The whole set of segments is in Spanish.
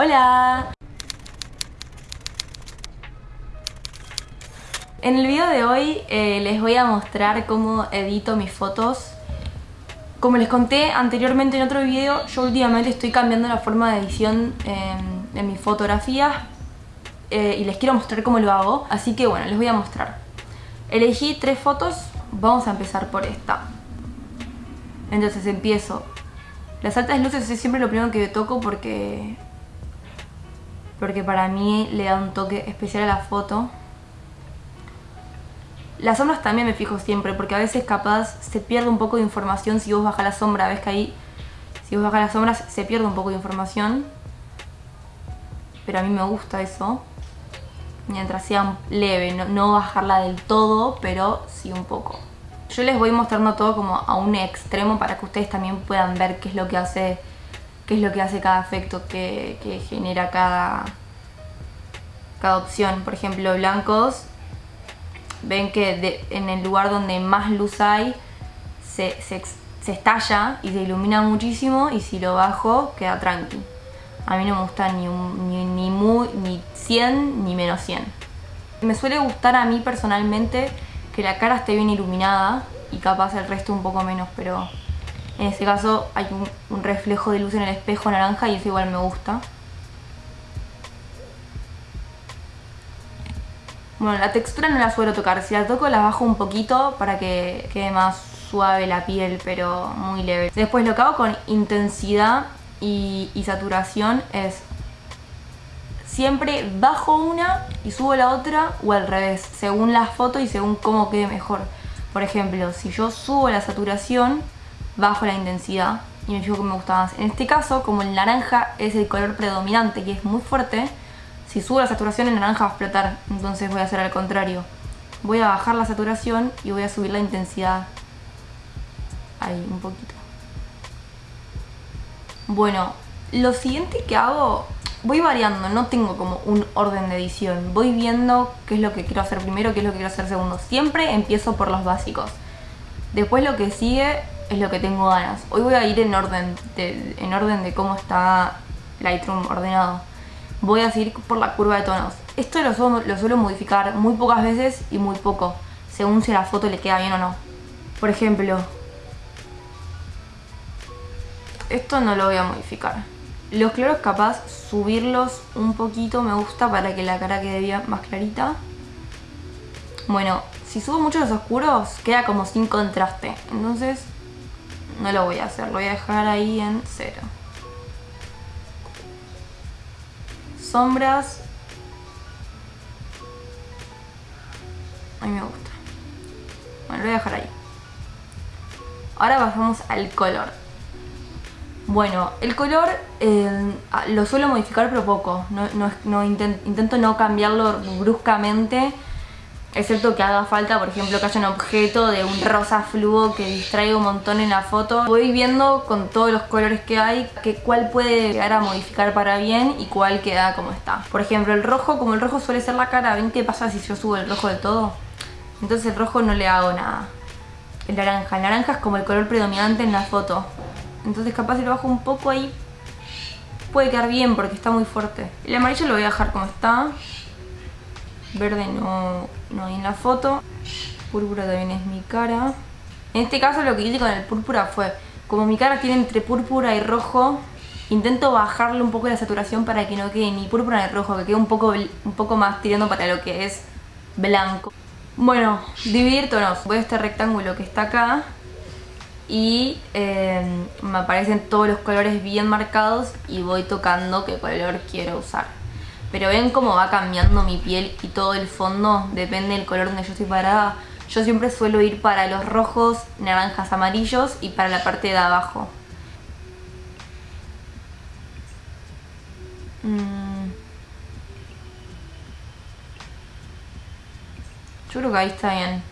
Hola. En el video de hoy eh, les voy a mostrar cómo edito mis fotos. Como les conté anteriormente en otro video, yo últimamente estoy cambiando la forma de edición en, en mis fotografías eh, y les quiero mostrar cómo lo hago. Así que bueno, les voy a mostrar. Elegí tres fotos, vamos a empezar por esta. Entonces empiezo. Las altas luces es siempre lo primero que toco porque... Porque para mí le da un toque especial a la foto. Las sombras también me fijo siempre porque a veces capaz se pierde un poco de información si vos bajas la sombra. Ves que ahí, si vos bajas las sombras se pierde un poco de información. Pero a mí me gusta eso. Mientras sea leve, no, no bajarla del todo, pero sí un poco. Yo les voy mostrando todo como a un extremo para que ustedes también puedan ver qué es lo que hace, qué es lo que hace cada efecto que, que genera cada, cada opción. Por ejemplo, blancos, ven que en el lugar donde más luz hay se, se, estalla y se ilumina muchísimo y si lo bajo queda tranqui. A mí no me gusta ni, ni, ni, muy, ni 100 ni menos 100. Me suele gustar a mí personalmente que la cara esté bien iluminada y capaz el resto un poco menos, pero en este caso hay un, reflejo de luz en el espejo naranja y eso igual me gusta. Bueno, la textura no la suelo tocar, si la toco la bajo un poquito para que quede más suave la piel, pero muy leve. Después lo que hago con intensidad y, saturación es siempre bajo una y subo la otra o al revés, según la foto y según cómo quede mejor. Por ejemplo, si yo subo la saturación, bajo la intensidad y me fijo que me gusta más. En este caso, como el naranja es el color predominante y es muy fuerte, si subo la saturación el naranja va a explotar, entonces voy a hacer al contrario. Voy a bajar la saturación y voy a subir la intensidad. Ahí, un poquito. Bueno, lo siguiente que hago, voy variando, no tengo como un orden de edición. Voy viendo qué es lo que quiero hacer primero, qué es lo que quiero hacer segundo. Siempre empiezo por los básicos. Después lo que sigue es lo que tengo ganas. Hoy voy a ir en orden de, en orden de cómo está Lightroom ordenado. Voy a seguir por la curva de tonos. Esto lo suelo, lo suelo modificar muy pocas veces y muy poco, según si la foto le queda bien o no. Por ejemplo, esto no lo voy a modificar. Los claros capaz subirlos un poquito me gusta para que la cara quede bien más clarita. Bueno, si subo mucho los oscuros queda como sin contraste. Entonces no lo voy a hacer, lo voy a dejar ahí en cero. Sombras. A mí me gusta. Bueno, lo voy a dejar ahí. Ahora pasamos al color. Bueno, el color eh, lo suelo modificar pero poco. No, no, no intent, intento no cambiarlo bruscamente excepto que haga falta, por ejemplo, que haya un objeto de un rosa fluo que distraiga un montón en la foto. Voy viendo con todos los colores que hay que cuál puede llegar a modificar para bien y cuál queda como está. Por ejemplo, el rojo, como el rojo suele ser la cara, ¿ven qué pasa si yo subo el rojo de todo? Entonces el rojo no le hago nada. El naranja, el naranja es como el color predominante en la foto. Entonces capaz si lo bajo un poco ahí puede quedar bien porque está muy fuerte. El amarillo lo voy a dejar como está. Verde no, no hay en la foto. Púrpura también es mi cara. En este caso lo que hice con el púrpura fue, como mi cara tiene entre púrpura y rojo, intento bajarle un poco la saturación para que no quede ni púrpura ni rojo, que quede un poco, un poco más tirando para lo que es blanco. Bueno, dividir. Voy a este rectángulo que está acá y eh, me aparecen todos los colores bien marcados y voy tocando qué color quiero usar. Pero ven cómo va cambiando mi piel y todo el fondo, depende del color donde yo estoy parada. Yo siempre suelo ir para los rojos, naranjas, amarillos y para la parte de abajo. Mm. Yo creo que ahí está bien.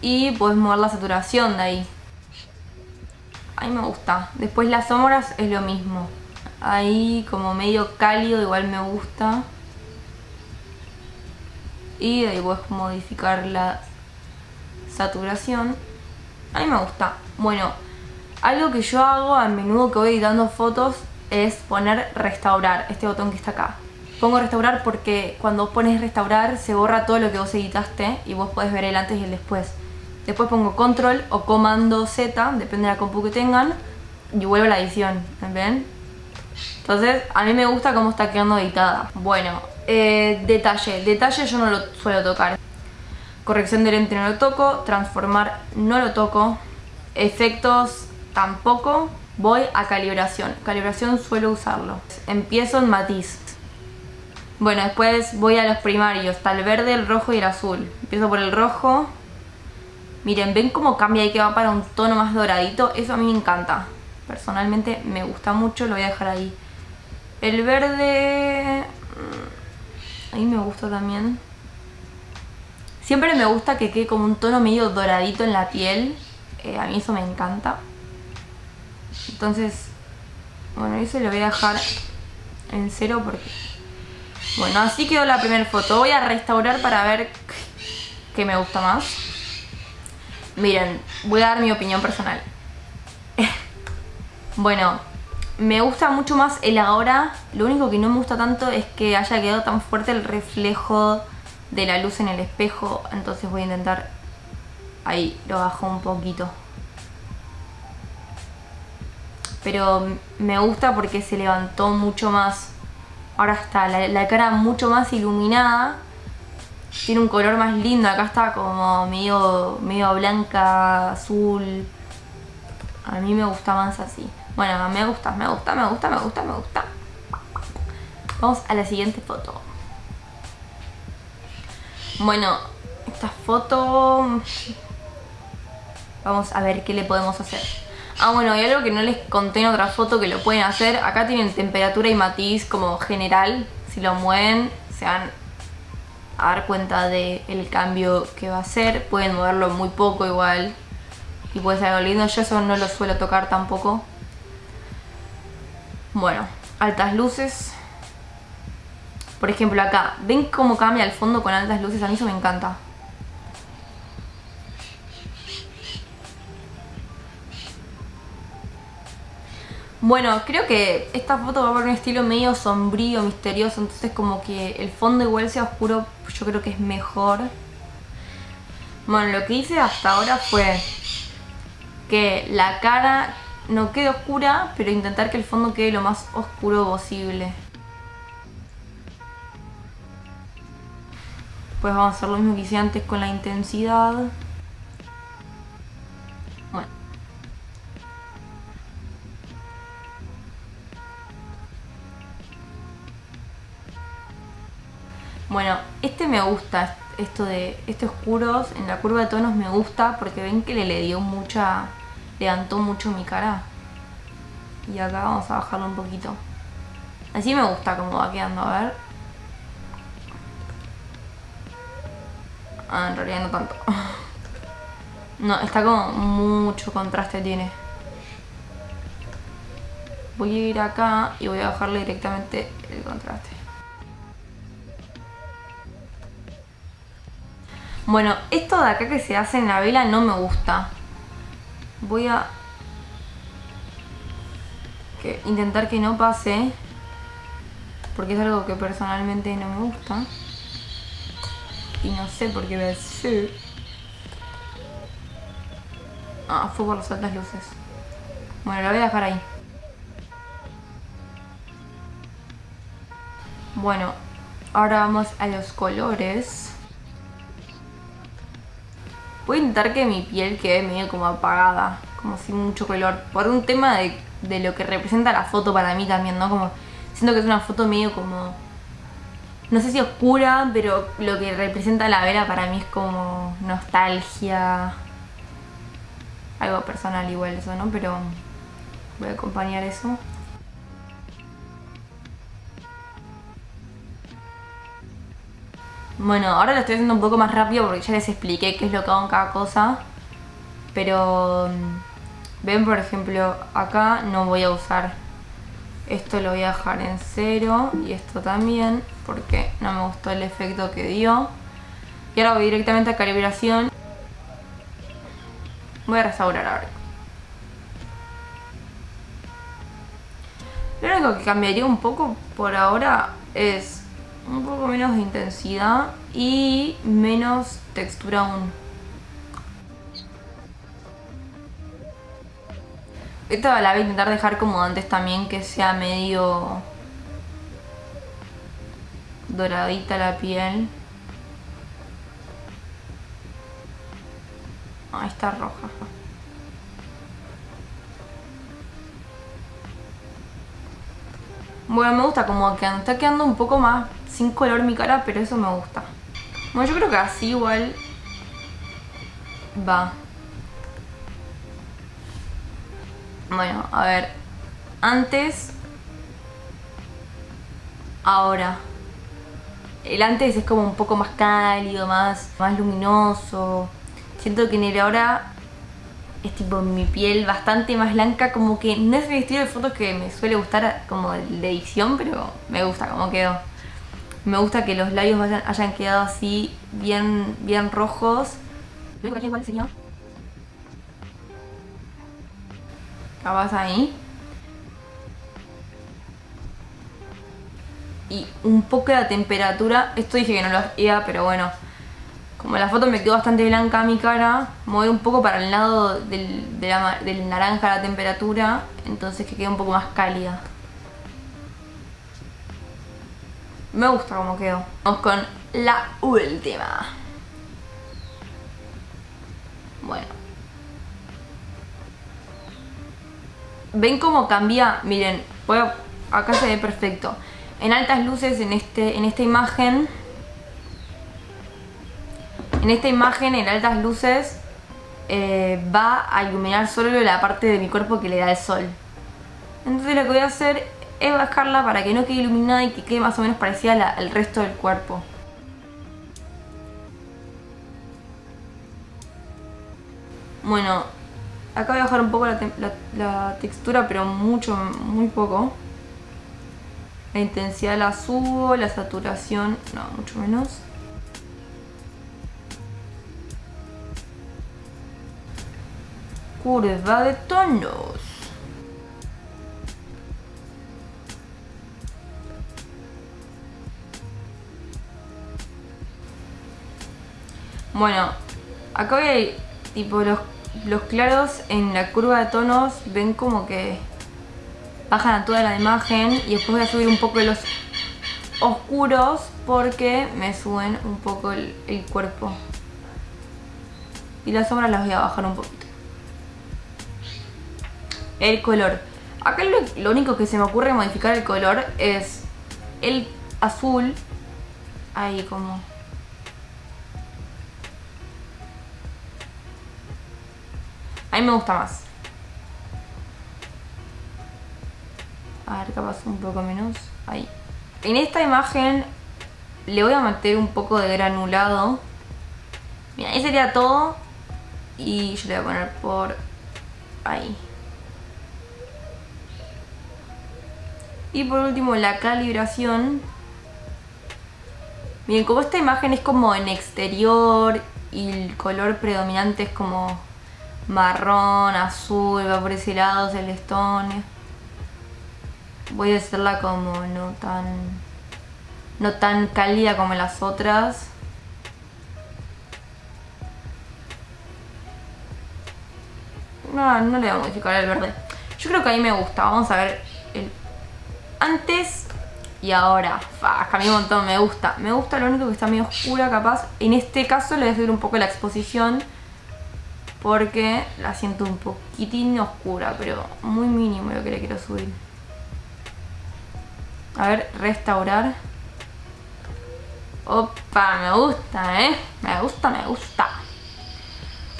Y puedes mover la saturación de ahí. A mí me gusta. Después las sombras es lo mismo ahí como medio cálido, igual me gusta. Y de ahí puedes modificar la saturación. A mí me gusta. Bueno, algo que yo hago a menudo que voy editando fotos es poner restaurar, este botón que está acá. Pongo restaurar porque cuando pones restaurar se borra todo lo que vos editaste y vos podés ver el antes y el después. Después pongo control o comando Z, depende de la compu que tengan, y vuelvo a la edición, ¿ven? Entonces, a mí me gusta cómo está quedando editada. Bueno, eh, detalle. Detalle yo no lo suelo tocar. Corrección de lente no lo toco, transformar no lo toco, efectos tampoco. Voy a calibración. Calibración suelo usarlo. Empiezo en matiz. Bueno, después voy a los primarios. Está el verde, el rojo y el azul. Empiezo por el rojo. Miren, ¿ven cómo cambia ahí que va para un tono más doradito? Eso a mí me encanta. Personalmente me gusta mucho, lo voy a dejar ahí. El verde... Mm, ahí me gusta también. Siempre me gusta que quede como un tono medio doradito en la piel. Eh, a mí eso me encanta. Entonces, bueno, eso lo voy a dejar en cero porque... Bueno, así quedó la primera foto. Voy a restaurar para ver qué me gusta más. Miren, voy a dar mi opinión personal. Bueno, me gusta mucho más el ahora. Lo único que no me gusta tanto es que haya quedado tan fuerte el reflejo de la luz en el espejo. Entonces voy a intentar... Ahí, lo bajo un poquito. Pero me gusta porque se levantó mucho más. Ahora está la, cara mucho más iluminada tiene un color más lindo, acá está como medio, medio blanca, azul. A mí me gusta más así. Bueno, me gusta, me gusta, me gusta, me gusta, me gusta. Vamos a la siguiente foto. Bueno, esta foto... Vamos a ver qué le podemos hacer. Ah, bueno, hay algo que no les conté en otra foto que lo pueden hacer. Acá tienen temperatura y matiz como general. Si lo mueven, se van a dar cuenta del el cambio que va a hacer. Pueden moverlo muy poco igual. Y puede ser algo lindo. Yo eso no lo suelo tocar tampoco. Bueno, altas luces. Por ejemplo acá, ¿ven cómo cambia el fondo con altas luces? A mí eso me encanta. Bueno, creo que esta foto va por un estilo medio sombrío, misterioso, entonces como que el fondo igual sea oscuro, yo creo que es mejor. Bueno, lo que hice hasta ahora fue que la cara no quede oscura, pero intentar que el fondo quede lo más oscuro posible. Pues vamos a hacer lo mismo que hice antes con la intensidad. Bueno, este me gusta, esto de estos oscuros, en la curva de tonos me gusta porque ven que le, le dio mucha, levantó mucho mi cara. Y acá vamos a bajarlo un poquito. Así me gusta cómo va quedando, a ver. Ah, en realidad no tanto. No, está como mucho contraste tiene. Voy a ir acá y voy a bajarle directamente el contraste. Bueno, esto de acá que se hace en la vela no me gusta. Voy a intentar que no pase. Porque es algo que personalmente no me gusta. Y no sé por qué. Ah, fue por las altas luces. Bueno, lo voy a dejar ahí. Bueno, ahora vamos a los colores. Voy a intentar que mi piel quede medio como apagada, como sin mucho color. Por un tema de, de lo que representa la foto para mí también, ¿no? Como siento que es una foto medio como... No sé si oscura, pero lo que representa la vela para mí es como nostalgia. Algo personal igual eso, ¿no? Pero voy a acompañar eso. Bueno, ahora lo estoy haciendo un poco más rápido porque ya les expliqué qué es lo que hago en cada cosa. Pero mm, ven por ejemplo acá no voy a usar esto lo voy a dejar en cero y esto también porque no me gustó el efecto que dio. Y ahora voy directamente a calibración. Voy a restaurar ahora. Lo único que cambiaría un poco por ahora es un poco menos de intensidad y menos textura aún. Esta la voy a intentar dejar como antes también, que sea medio doradita la piel. Ahí está roja. Bueno, me gusta como que está quedando un poco más sin color mi cara, pero eso me gusta. Bueno, yo creo que así igual va. Bueno, a ver. Antes. Ahora. El antes es como un poco más cálido, más, más luminoso. Siento que en el ahora es tipo mi piel bastante más blanca, como que no es el estilo de fotos que me suele gustar como de edición, pero me gusta como quedó. Me gusta que los labios hayan quedado así bien, bien rojos. igual señor. Capaz ahí. Y un poco de temperatura. Esto dije que no lo hacía, pero bueno como la foto me quedó bastante blanca mi cara, mover un poco para el lado del, del naranja la temperatura, entonces que quede un poco más cálida. Me gusta como quedó. Vamos con la última. Bueno. ¿Ven cómo cambia? Miren, acá se ve perfecto. En altas luces en, este, en esta imagen en esta imagen, en altas luces, eh, va a iluminar solo la parte de mi cuerpo que le da el sol. Entonces lo que voy a hacer es bajarla para que no quede iluminada y que quede más o menos parecida al resto del cuerpo. Bueno, acá voy a bajar un poco la, textura, pero mucho, muy poco. La intensidad la subo, la saturación, no, mucho menos. Curva de tonos. Bueno, acá hay tipo los, los claros en la curva de tonos ven como que bajan a toda la imagen y después voy a subir un poco los oscuros porque me suben un poco el, el cuerpo. Y las sombras las voy a bajar un poquito el color. Acá lo, único que se me ocurre modificar el color es el azul. Ahí como... A mí me gusta más. A ver, capaz un poco menos. Ahí. En esta imagen le voy a meter un poco de granulado. Mira, ahí sería todo. Y yo le voy a poner por ahí. Y por último la calibración. Bien, como esta imagen es como en exterior y el color predominante es como marrón, azul, va por ese lado, celestón. Voy a hacerla como no tan, no tan cálida como las otras. No, no le voy a modificar el verde. Yo creo que ahí me gusta. Vamos a ver el antes y ahora. Fa, cambió un montón, me gusta. Me gusta lo único que está medio oscura capaz. En este caso le voy a subir un poco la exposición porque la siento un poquitín oscura, pero muy mínimo lo que le quiero subir. A ver, restaurar. Opa, me gusta, ¿eh? Me gusta, me gusta.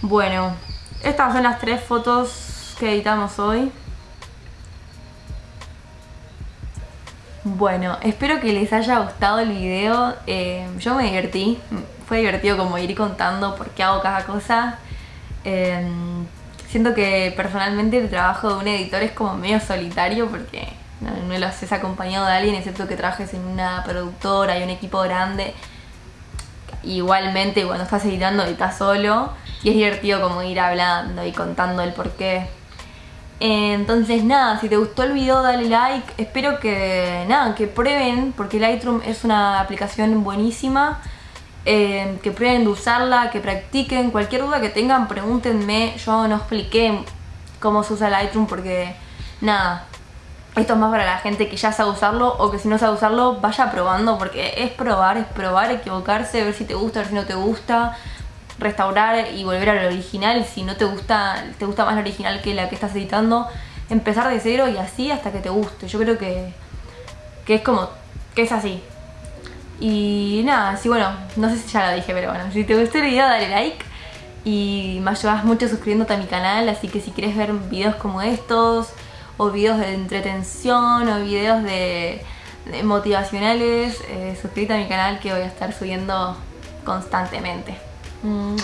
Bueno, estas son las tres fotos que editamos hoy. Bueno, espero que les haya gustado el video. Eh, yo me divertí. Fue divertido como ir contando por qué hago cada cosa. Eh, siento que personalmente el trabajo de un editor es como medio solitario porque no, lo haces acompañado de alguien excepto que trabajes en una productora y un equipo grande. Igualmente cuando estás editando estás solo y es divertido como ir hablando y contando el por qué Entonces nada, si te gustó el video dale like, espero que nada, que prueben, porque Lightroom es una aplicación buenísima, eh, que prueben de usarla, que practiquen, cualquier duda que tengan pregúntenme, yo no expliqué cómo se usa Lightroom porque nada, esto es más para la gente que ya sabe usarlo o que si no sabe usarlo vaya probando porque es probar, es probar, equivocarse, ver si te gusta, ver si no te gusta, restaurar y volver al original. Si no te gusta, te gusta más la original que la que estás editando, empezar de cero y así hasta que te guste. Yo creo que, que es como, que es así. Y nada, sí, bueno, no sé si ya lo dije, pero bueno, si te gustó el video dale like y me ayudas mucho suscribiéndote a mi canal, así que si quieres ver videos como estos o videos de entretención o videos de, motivacionales, eh, suscríbete a mi canal que voy a estar subiendo constantemente. 嗯，